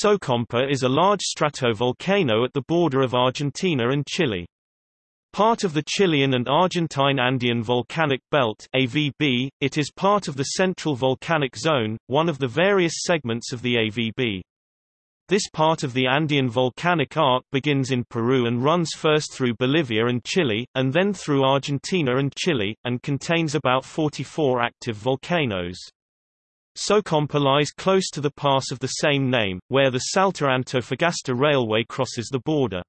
Socompa is a large stratovolcano at the border of Argentina and Chile. Part of the Chilean and Argentine Andean Volcanic Belt AVB, it is part of the Central Volcanic Zone, one of the various segments of the AVB. This part of the Andean volcanic arc begins in Peru and runs first through Bolivia and Chile, and then through Argentina and Chile, and contains about 44 active volcanoes. Socompa lies close to the pass of the same name, where the Salta-Antofagasta Railway crosses the border.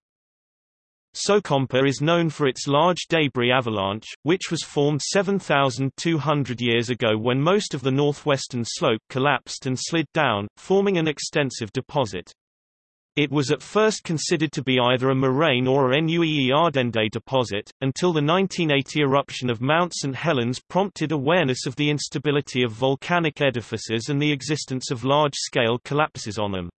Socompa is known for its large debris avalanche, which was formed 7,200 years ago when most of the northwestern slope collapsed and slid down, forming an extensive deposit. It was at first considered to be either a moraine or a Nuée Ardente deposit, until the 1980 eruption of Mount St. Helens prompted awareness of the instability of volcanic edifices and the existence of large-scale collapses on them.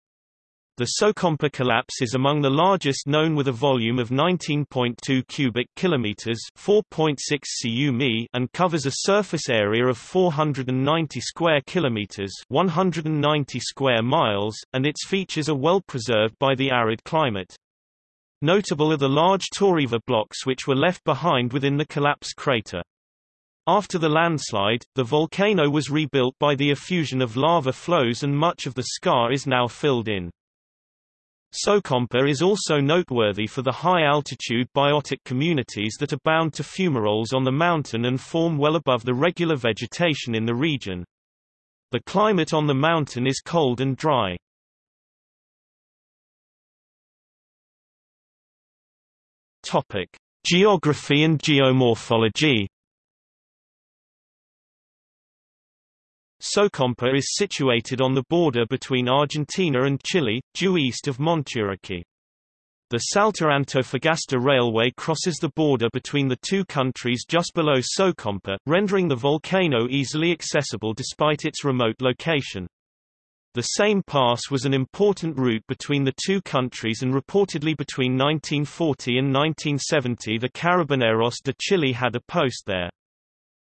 The Socompa collapse is among the largest known with a volume of 19.2 cubic kilometers, 4.6 cu mi, and covers a surface area of 490 square kilometers, 190 square miles, and its features are well preserved by the arid climate. Notable are the large Toreva blocks which were left behind within the collapse crater. After the landslide, the volcano was rebuilt by the effusion of lava flows and much of the scar is now filled in. Socompa is also noteworthy for the high-altitude biotic communities that abound to fumaroles on the mountain and form well above the regular vegetation in the region. The climate on the mountain is cold and dry. Topic: Geography and geomorphology Socompa is situated on the border between Argentina and Chile, due east of Monturaqui. The Salta-Antofagasta Railway crosses the border between the two countries just below Socompa, rendering the volcano easily accessible despite its remote location. The same pass was an important route between the two countries and reportedly between 1940 and 1970 the Carabineros de Chile had a post there.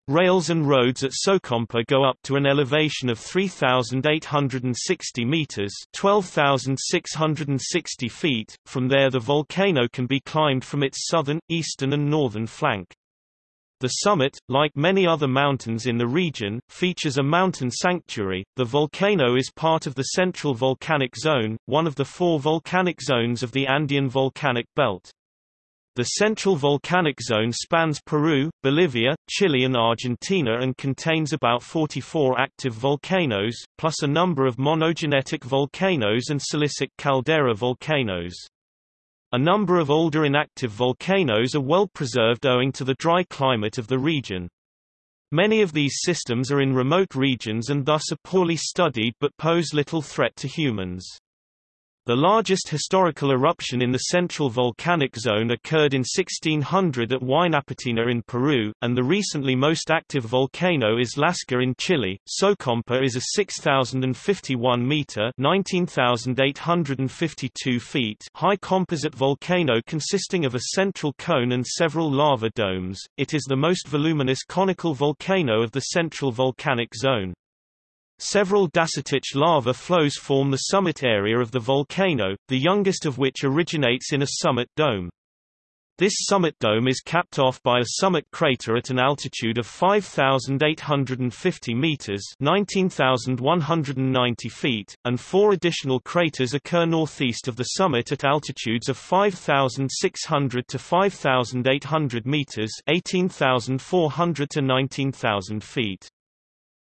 Rails and roads at Socompa go up to an elevation of 3,860 meters 12,660 feet. From there the volcano can be climbed from its southern, eastern and northern flank. The summit, like many other mountains in the region, features a mountain sanctuary. The volcano is part of the Central Volcanic Zone, one of the four volcanic zones of the Andean Volcanic Belt. The Central Volcanic Zone spans Peru, Bolivia, Chile and Argentina and contains about 44 active volcanoes, plus a number of monogenetic volcanoes and silicic caldera volcanoes. A number of older inactive volcanoes are well preserved owing to the dry climate of the region. Many of these systems are in remote regions and thus are poorly studied but pose little threat to humans. The largest historical eruption in the central volcanic zone occurred in 1600 at Huaynaputina in Peru, and the recently most active volcano is Lascar in Chile. Socompa is a 6,051 meter (19,852 feet) high composite volcano consisting of a central cone and several lava domes. It is the most voluminous conical volcano of the central volcanic zone. Several dacitic lava flows form the summit area of the volcano, the youngest of which originates in a summit dome. This summit dome is capped off by a summit crater at an altitude of 5,850 meters (19,190 feet), and four additional craters occur northeast of the summit at altitudes of 5,600 to 5,800 meters (18,400 to 19,000 feet).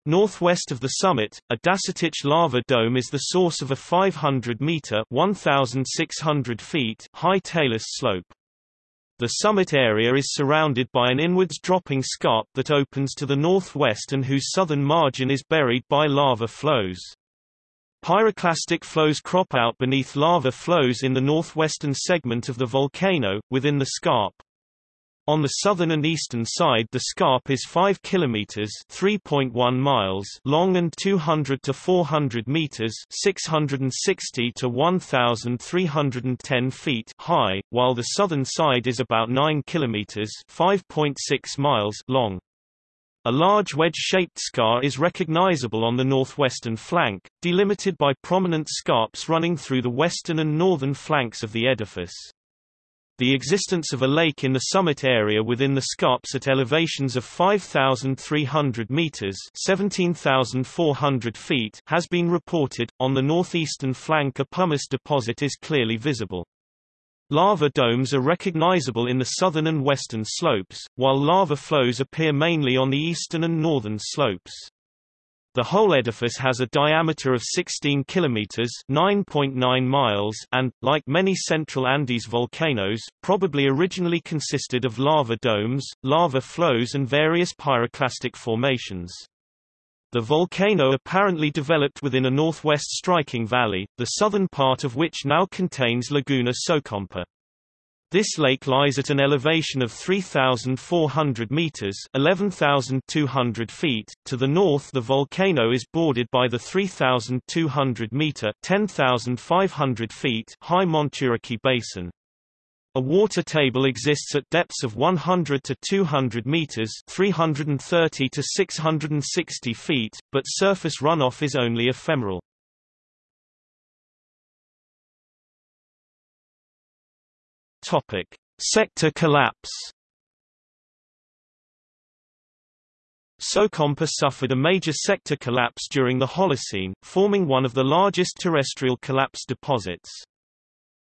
Northwest of the summit, a dacitic lava dome is the source of a 500-meter (1,600 feet) high talus slope. The summit area is surrounded by an inwards dropping scarp that opens to the northwest and whose southern margin is buried by lava flows. Pyroclastic flows crop out beneath lava flows in the northwestern segment of the volcano, within the scarp. On the southern and eastern side the scarp is 5 kilometers (3.1 miles) long and 200 to 400 meters (660 to 1310 feet) high, while the southern side is about 9 kilometers (5.6 miles) long. A large wedge-shaped scar is recognizable on the northwestern flank, delimited by prominent scarps running through the western and northern flanks of the edifice. The existence of a lake in the summit area within the scarps at elevations of 5,300 meters (17,400 feet) has been reported. On the northeastern flank, a pumice deposit is clearly visible. Lava domes are recognizable in the southern and western slopes, while lava flows appear mainly on the eastern and northern slopes. The whole edifice has a diameter of 16 kilometers (9.9 miles) and, like many central Andes volcanoes, probably originally consisted of lava domes, lava flows and various pyroclastic formations. The volcano apparently developed within a northwest striking valley, the southern part of which now contains Laguna Socompa. This lake lies at an elevation of 3,400 meters (11,200 feet). To the north, the volcano is bordered by the 3,200 meter (10,500 feet) high Monturaqui Basin. A water table exists at depths of 100 to 200 meters (330 to 660 feet), but surface runoff is only ephemeral. Topic: Sector collapse. Socompa suffered a major sector collapse during the Holocene, forming one of the largest terrestrial collapse deposits.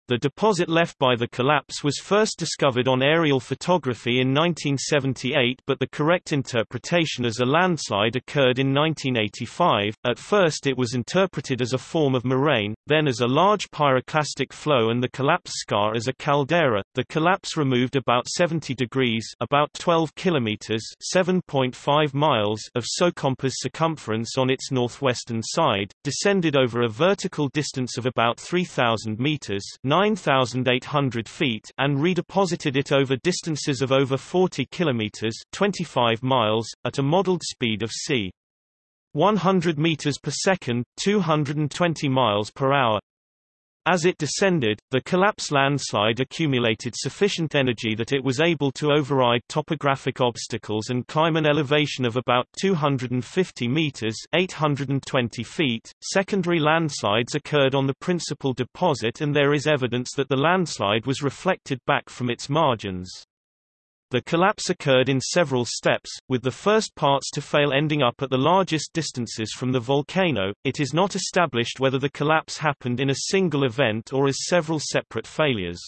The deposit left by the collapse was first discovered on aerial photography in 1978 but the correct interpretation as a landslide occurred in 1985. At first it was interpreted as a form of moraine, then as a large pyroclastic flow and the collapse scar as a caldera. The collapse removed about 70 degrees, about 12 kilometers, 7.5 miles of Socompa's circumference on its northwestern side, descended over a vertical distance of about 3000 meters, 9,800 feet and redeposited it over distances of over 40 kilometers 25 miles, at a modeled speed of c. 100 meters per second 220 miles per hour. As it descended, the collapse landslide accumulated sufficient energy that it was able to override topographic obstacles and climb an elevation of about 250 meters (820 feet). Secondary landslides occurred on the principal deposit and there is evidence that the landslide was reflected back from its margins. The collapse occurred in several steps, with the first parts to fail ending up at the largest distances from the volcano. It is not established whether the collapse happened in a single event or as several separate failures.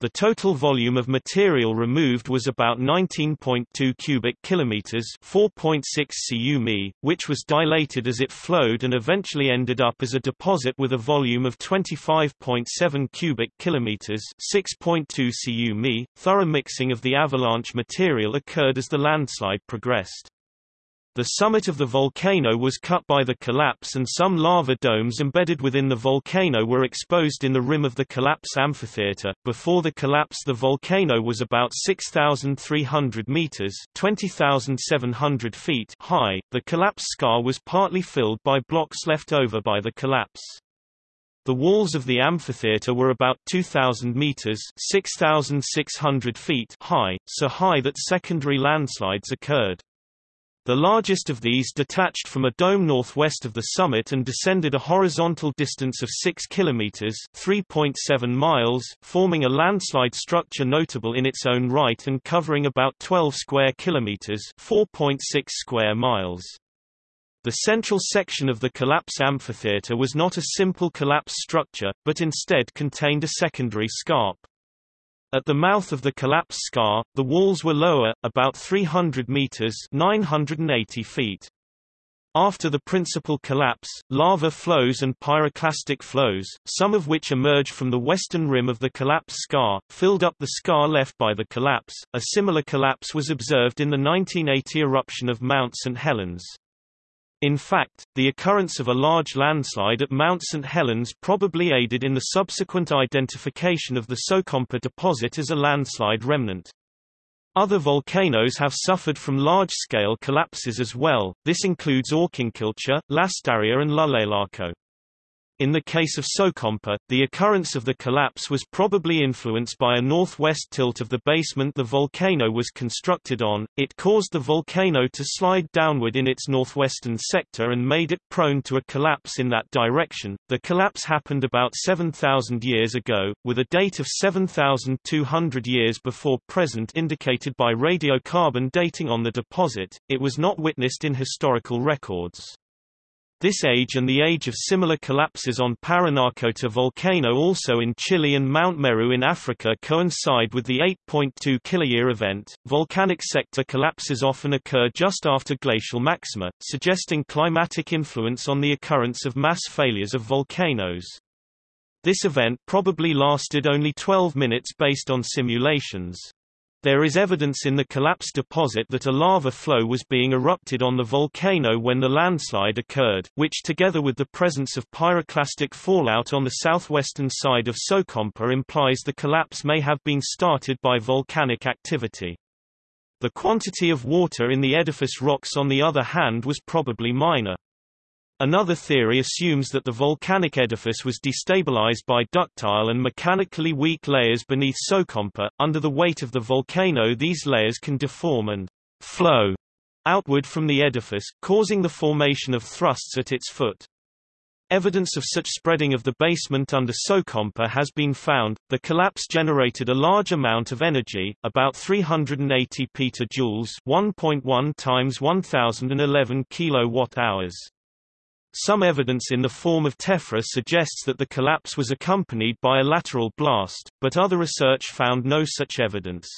The total volume of material removed was about 19.2 cubic kilometers, 4.6 cu which was dilated as it flowed and eventually ended up as a deposit with a volume of 25.7 cubic kilometers, 6.2 cu Thorough mixing of the avalanche material occurred as the landslide progressed. The summit of the volcano was cut by the collapse and some lava domes embedded within the volcano were exposed in the rim of the collapse amphitheater. Before the collapse the volcano was about 6,300 meters 20,700 feet high. The collapse scar was partly filled by blocks left over by the collapse. The walls of the amphitheater were about 2,000 meters 6,600 feet high, so high that secondary landslides occurred. The largest of these detached from a dome northwest of the summit and descended a horizontal distance of 6 kilometers (3.7 miles), forming a landslide structure notable in its own right and covering about 12 square kilometers (4.6 square miles). The central section of the collapse amphitheater was not a simple collapse structure, but instead contained a secondary scarp. At the mouth of the collapse scar, the walls were lower, about 300 meters 980 feet. After the principal collapse, lava flows and pyroclastic flows, some of which emerge from the western rim of the collapse scar, filled up the scar left by the collapse. A similar collapse was observed in the 1980 eruption of Mount St. Helens. In fact, the occurrence of a large landslide at Mount St. Helens probably aided in the subsequent identification of the Socompa deposit as a landslide remnant. Other volcanoes have suffered from large-scale collapses as well, this includes Auquinquirá, Lastarria and Llullaillaco. In the case of Socompa, the occurrence of the collapse was probably influenced by a northwest tilt of the basement the volcano was constructed on. It caused the volcano to slide downward in its northwestern sector and made it prone to a collapse in that direction. The collapse happened about 7,000 years ago, with a date of 7,200 years before present indicated by radiocarbon dating on the deposit. It was not witnessed in historical records. This age and the age of similar collapses on Parinacota volcano also in Chile and Mount Meru in Africa coincide with the 8.2 kiloyear event. Volcanic sector collapses often occur just after glacial maxima, suggesting climatic influence on the occurrence of mass failures of volcanoes. This event probably lasted only 12 minutes based on simulations. There is evidence in the collapsed deposit that a lava flow was being erupted on the volcano when the landslide occurred, which together with the presence of pyroclastic fallout on the southwestern side of Socompa implies the collapse may have been started by volcanic activity. The quantity of water in the edifice rocks on the other hand was probably minor. Another theory assumes that the volcanic edifice was destabilized by ductile and mechanically weak layers beneath Socompa. Under the weight of the volcano these layers can deform and flow outward from the edifice, causing the formation of thrusts at its foot. Evidence of such spreading of the basement under Socompa has been found. The collapse generated a large amount of energy, about 380 petajoules, 1.1 times 1011 kilowatt hours. Some evidence in the form of tephra suggests that the collapse was accompanied by a lateral blast, but other research found no such evidence.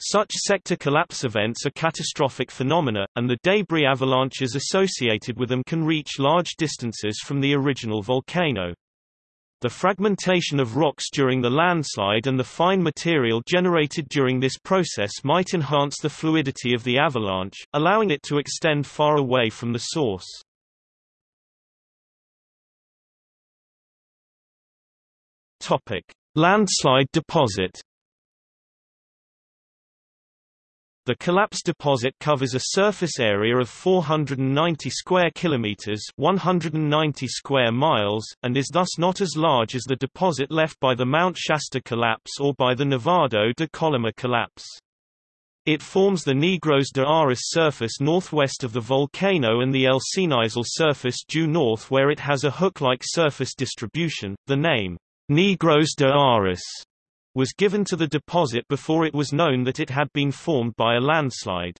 Such sector collapse events are catastrophic phenomena, and the debris avalanches associated with them can reach large distances from the original volcano. The fragmentation of rocks during the landslide and the fine material generated during this process might enhance the fluidity of the avalanche, allowing it to extend far away from the source. Topic: Landslide deposit. The collapse deposit covers a surface area of 490 square kilometers, 190 square miles, and is thus not as large as the deposit left by the Mount Shasta collapse or by the Nevado de Colima collapse. It forms the Negros de Aras surface northwest of the volcano and the El Cenizal surface due north where it has a hook-like surface distribution. The name Negros de Aras was given to the deposit before it was known that it had been formed by a landslide.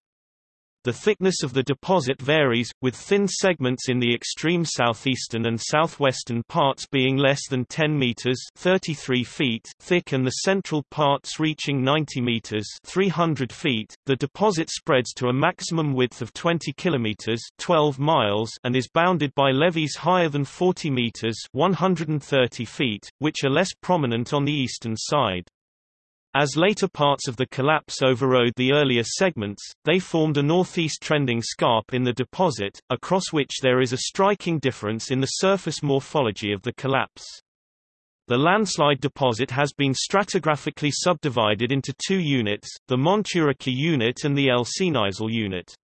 The thickness of the deposit varies, with thin segments in the extreme southeastern and southwestern parts being less than 10 meters (33 feet) thick and the central parts reaching 90 meters (300 feet). The deposit spreads to a maximum width of 20 kilometers (12 miles) and is bounded by levees higher than 40 meters (130 feet), which are less prominent on the eastern side. As later parts of the collapse overrode the earlier segments, they formed a northeast trending scarp in the deposit, across which there is a striking difference in the surface morphology of the collapse. The landslide deposit has been stratigraphically subdivided into two units, the Monturaqui unit and the El Cenizal unit.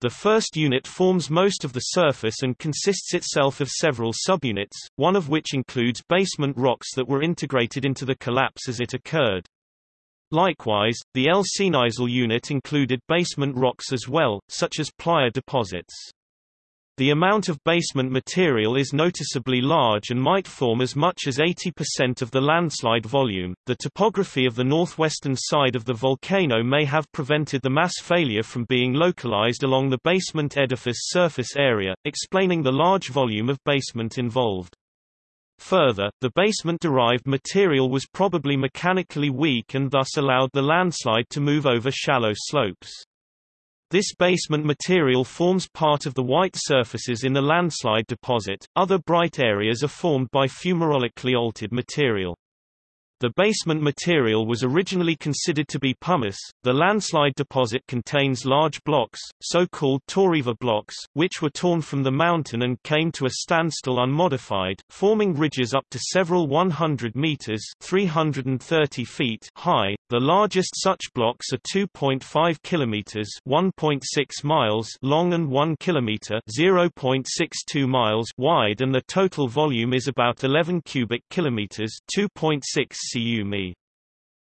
The first unit forms most of the surface and consists itself of several subunits, one of which includes basement rocks that were integrated into the collapse as it occurred. Likewise, the El Cenizal unit included basement rocks as well, such as playa deposits. The amount of basement material is noticeably large and might form as much as 80% of the landslide volume. The topography of the northwestern side of the volcano may have prevented the mass failure from being localized along the basement edifice surface area, explaining the large volume of basement involved. Further, the basement-derived material was probably mechanically weak and thus allowed the landslide to move over shallow slopes. This basement material forms part of the white surfaces in the landslide deposit. Other bright areas are formed by fumarolically altered material. The basement material was originally considered to be pumice. The landslide deposit contains large blocks, so-called Toreva blocks, which were torn from the mountain and came to a standstill unmodified, forming ridges up to several 100 meters (330 feet) high. The largest such blocks are 2.5 kilometers (1.6 miles) long and 1 kilometer (0.62 miles) wide, and the total volume is about 11 cubic kilometers (2.6 cu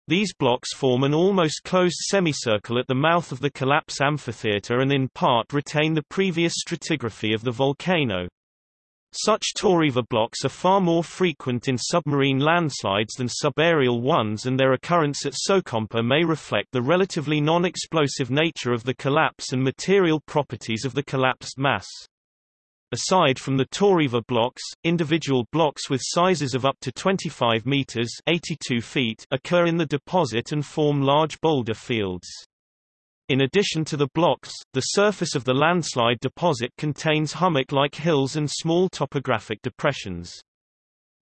These blocks form an almost closed semicircle at the mouth of the collapse amphitheater and in part retain the previous stratigraphy of the volcano. Such Toreva blocks are far more frequent in submarine landslides than subaerial ones and their occurrence at Socompa may reflect the relatively non-explosive nature of the collapse and material properties of the collapsed mass. Aside from the Toreva blocks, individual blocks with sizes of up to 25 meters 82 feet occur in the deposit and form large boulder fields. In addition to the blocks, the surface of the landslide deposit contains hummock-like hills and small topographic depressions.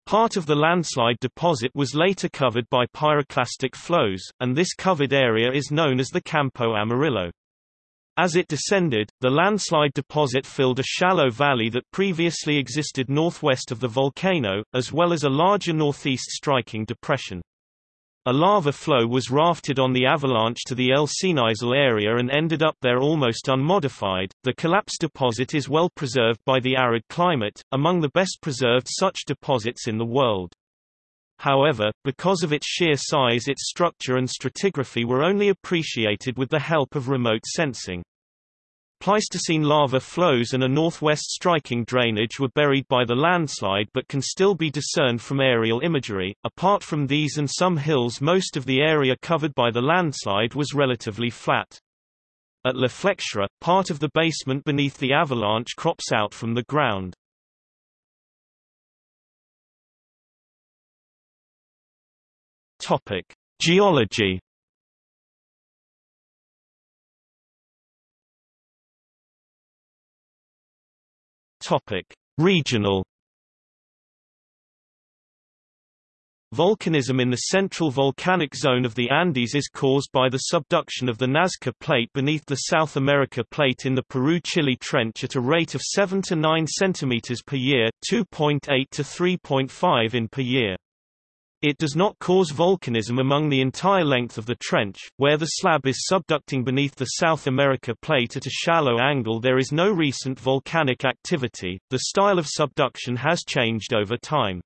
Part of the landslide deposit was later covered by pyroclastic flows, and this covered area is known as the Campo Amarillo. As it descended, the landslide deposit filled a shallow valley that previously existed northwest of the volcano, as well as a larger northeast striking depression. A lava flow was rafted on the avalanche to the El Cenizal area and ended up there almost unmodified. The collapse deposit is well preserved by the arid climate, among the best preserved such deposits in the world. However, because of its sheer size its structure and stratigraphy were only appreciated with the help of remote sensing. Pleistocene lava flows and a northwest striking drainage were buried by the landslide but can still be discerned from aerial imagery. Apart from these and some hills most of the area covered by the landslide was relatively flat. At La Flexura, part of the basement beneath the avalanche crops out from the ground. Topic: Geology. Topic: Regional. Volcanism in the central volcanic zone of the Andes is caused by the subduction of the Nazca Plate beneath the South America Plate in the Peru-Chile Trench at a rate of 7 to 9 cm per year 2.8 to 3.5 in per year. It does not cause volcanism among the entire length of the trench, where the slab is subducting beneath the South America plate at a shallow angle there is no recent volcanic activity, the style of subduction has changed over time.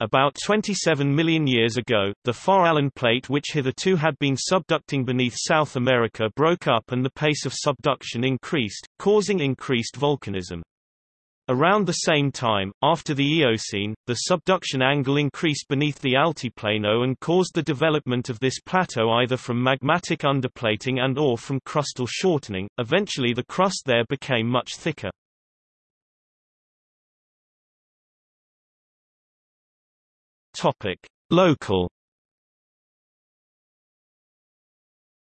About 27 million years ago, the Farallon plate which hitherto had been subducting beneath South America broke up and the pace of subduction increased, causing increased volcanism. Around the same time, after the Eocene, the subduction angle increased beneath the altiplano and caused the development of this plateau either from magmatic underplating and or from crustal shortening. Eventually the crust there became much thicker. Local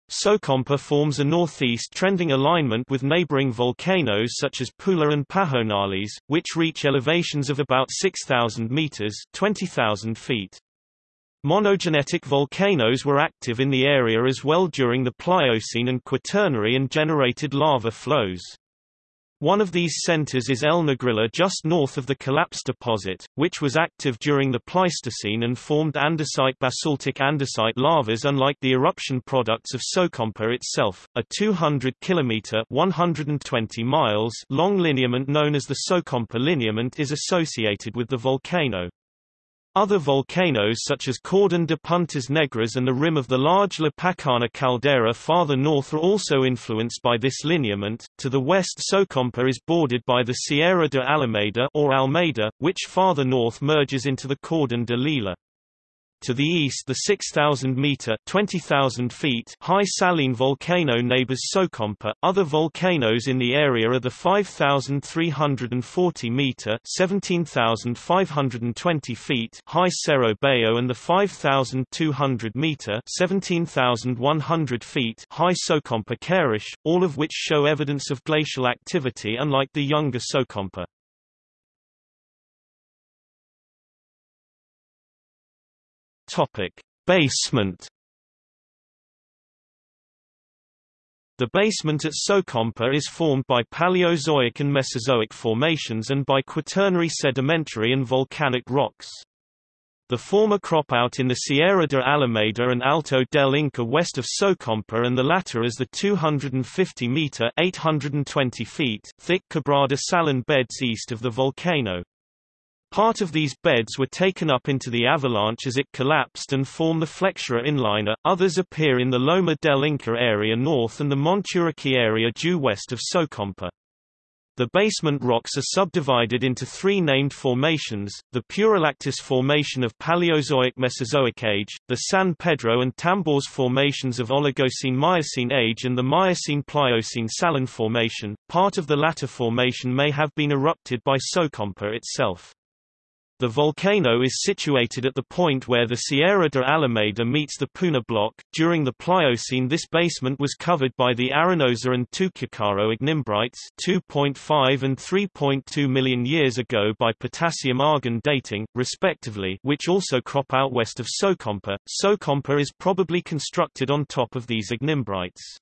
Socompa forms a northeast trending alignment with neighboring volcanoes such as Pular and Pajonales, which reach elevations of about 6,000 meters (20,000 feet). Monogenetic volcanoes were active in the area as well during the Pliocene and Quaternary and generated lava flows. One of these centers is El Negrillar just north of the collapse deposit, which was active during the Pleistocene and formed andesite basaltic andesite lavas unlike the eruption products of Socompa itself. A 200 km 120 miles long lineament known as the Socompa lineament is associated with the volcano. Other volcanoes such as Cordon de Puntas Negras and the rim of the large La Pacana caldera farther north are also influenced by this lineament. To the west Socompa is bordered by the Sierra de Alameda or Almeida, which farther north merges into the Cordon de Lila. To the east the 6,000-meter (20,000 feet) high Salin volcano neighbors Socompa. Other volcanoes in the area are the 5,340-meter (17,520 feet) high Cerro Bayo and the 5,200-meter (17,100 feet) high Socompa Queiroz, all of which show evidence of glacial activity unlike the younger Socompa. Topic: Basement The basement at Socompa is formed by Paleozoic and Mesozoic formations and by quaternary sedimentary and volcanic rocks. The former crop out in the Sierra de Alameda and Alto del Inca west of Socompa and the latter as the 250-meter (820 feet) thick Quebrada Salin beds east of the volcano. Part of these beds were taken up into the avalanche as it collapsed and form the Flexura inlier, others appear in the Loma del Inca area north and the Monturaqui area due west of Socompa. The basement rocks are subdivided into three named formations, the Purilactis formation of Paleozoic-Mesozoic age, the San Pedro and Tambores formations of Oligocene-Miocene age and the Miocene-Pliocene-Salin formation. Part of the latter formation may have been erupted by Socompa itself. The volcano is situated at the point where the Sierra de Alameda meets the Puna Block. During the Pliocene, this basement was covered by the Arenosa and Tucucaro ignimbrites 2.5 and 3.2 million years ago by potassium-argon dating, respectively, which also crop out west of Socompa. Socompa is probably constructed on top of these ignimbrites.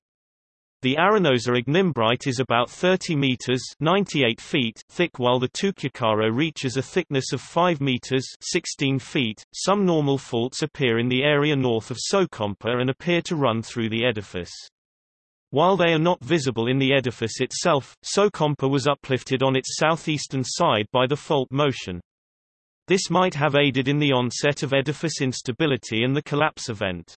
The Arenosa ignimbrite is about 30 meters (98 feet) thick while the Tucucaro reaches a thickness of 5 meters (16 feet). Some normal faults appear in the area north of Socompa and appear to run through the edifice. While they are not visible in the edifice itself, Socompa was uplifted on its southeastern side by the fault motion. This might have aided in the onset of edifice instability and the collapse event.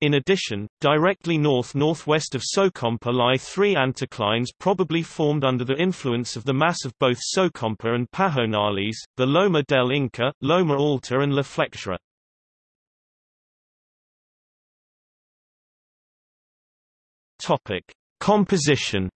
In addition, directly north-northwest of Socompa lie three anticlines probably formed under the influence of the mass of both Socompa and Pajonales, the Loma del Inca, Loma Alta and La Flexura. Topic. Composition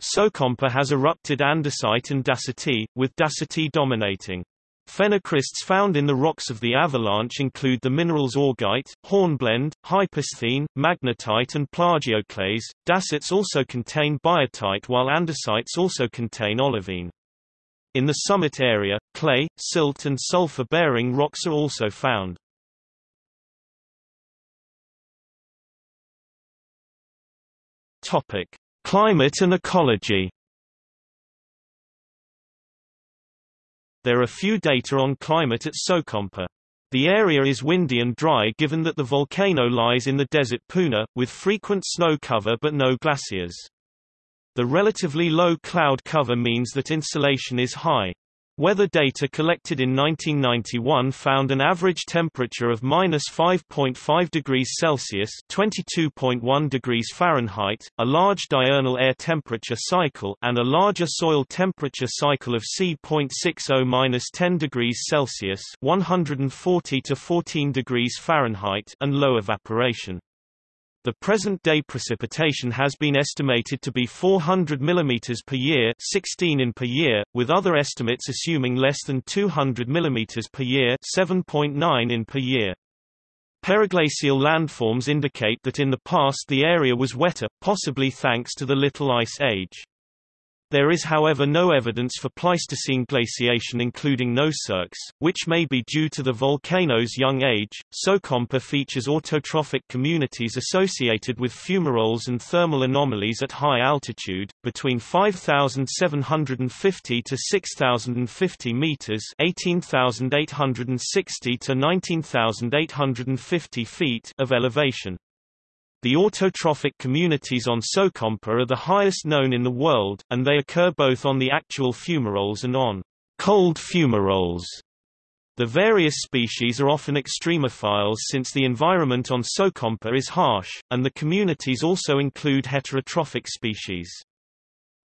Socompa has erupted andesite and dacite, with dacite dominating. Phenocrysts found in the rocks of the avalanche include the minerals augite, hornblende, hypersthene, magnetite and plagioclase. Dacites also contain biotite while andesites also contain olivine. In the summit area, clay, silt and sulfur-bearing rocks are also found. Topic: Climate and ecology. There are few data on climate at Socompa. The area is windy and dry given that the volcano lies in the desert Puna, with frequent snow cover but no glaciers. The relatively low cloud cover means that insolation is high. Weather data collected in 1991 found an average temperature of minus 5.5 degrees Celsius (22.1 degrees Fahrenheit), a large diurnal air temperature cycle, and a larger soil temperature cycle of C.60 minus 10 degrees Celsius (140 to 14 degrees Fahrenheit), and low evaporation. The present-day precipitation has been estimated to be 400 mm per year 16 in per year, with other estimates assuming less than 200 mm per year 7.9 in per year. Periglacial landforms indicate that in the past the area was wetter, possibly thanks to the Little Ice Age. There is however no evidence for Pleistocene glaciation including no cirques, which may be due to the volcano's young age. Socompa features autotrophic communities associated with fumaroles and thermal anomalies at high altitude, between 5,750 to 6,050 meters 18,860 to 19,850 feet of elevation. The autotrophic communities on Socompa are the highest known in the world, and they occur both on the actual fumaroles and on cold fumaroles. The various species are often extremophiles since the environment on Socompa is harsh, and the communities also include heterotrophic species.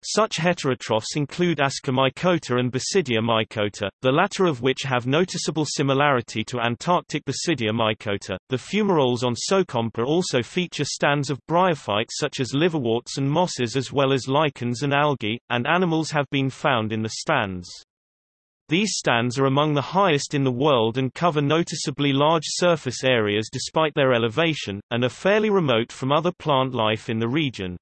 Such heterotrophs include Ascomycota and Basidiomycota, the latter of which have noticeable similarity to Antarctic Basidiomycota. The fumaroles on Socompa also feature stands of bryophytes such as liverworts and mosses as well as lichens and algae, and animals have been found in the stands. These stands are among the highest in the world and cover noticeably large surface areas despite their elevation, and are fairly remote from other plant life in the region.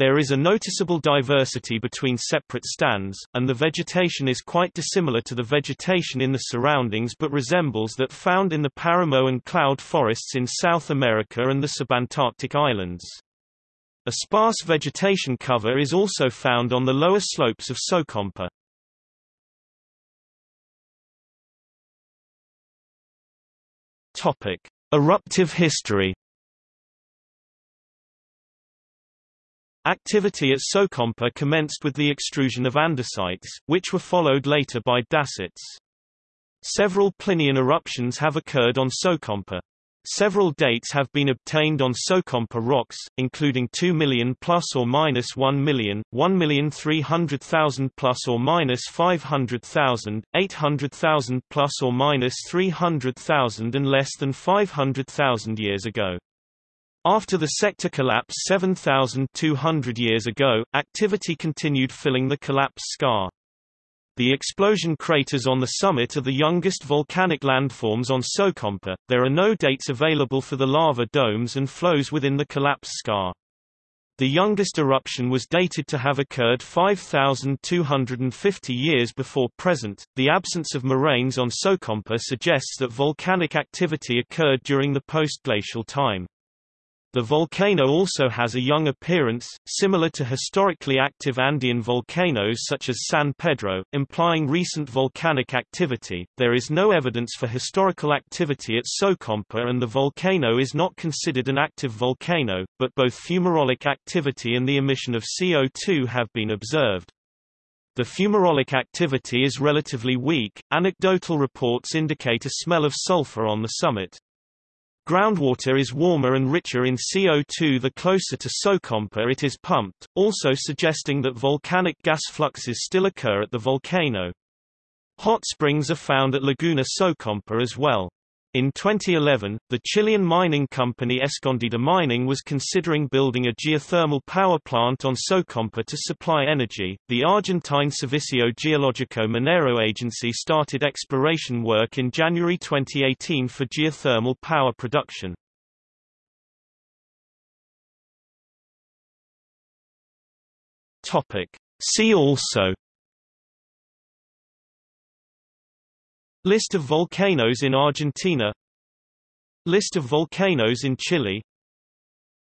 There is a noticeable diversity between separate stands, and the vegetation is quite dissimilar to the vegetation in the surroundings but resembles that found in the Paramo and cloud forests in South America and the subantarctic islands. A sparse vegetation cover is also found on the lower slopes of Socompa. Topic: Eruptive history. Activity at Socompa commenced with the extrusion of andesites, which were followed later by dacites. Several Plinian eruptions have occurred on Socompa. Several dates have been obtained on Socompa rocks, including 2 million plus or minus 1 million, 1 million 300,000 plus or minus 500,000, 800,000 plus or minus 300,000 and less than 500,000 years ago. After the sector collapse 7,200 years ago, activity continued filling the collapse scar. The explosion craters on the summit are the youngest volcanic landforms on Socompa. There are no dates available for the lava domes and flows within the collapse scar. The youngest eruption was dated to have occurred 5,250 years before present. The absence of moraines on Socompa suggests that volcanic activity occurred during the post-glacial time. The volcano also has a young appearance, similar to historically active Andean volcanoes such as San Pedro, implying recent volcanic activity. There is no evidence for historical activity at Socompa and the volcano is not considered an active volcano, but both fumarolic activity and the emission of CO2 have been observed. The fumarolic activity is relatively weak. Anecdotal reports indicate a smell of sulfur on the summit. Groundwater is warmer and richer in CO2 the closer to Socompa it is pumped, also suggesting that volcanic gas fluxes still occur at the volcano. Hot springs are found at Laguna Socompa as well. In 2011, the Chilean mining company Escondida Mining was considering building a geothermal power plant on Socompa to supply energy. The Argentine Servicio Geológico Minero Agency started exploration work in January 2018 for geothermal power production. Topic: See also List of volcanoes in Argentina. List of volcanoes in Chile.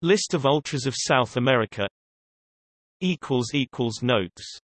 List of ultras of South America. Notes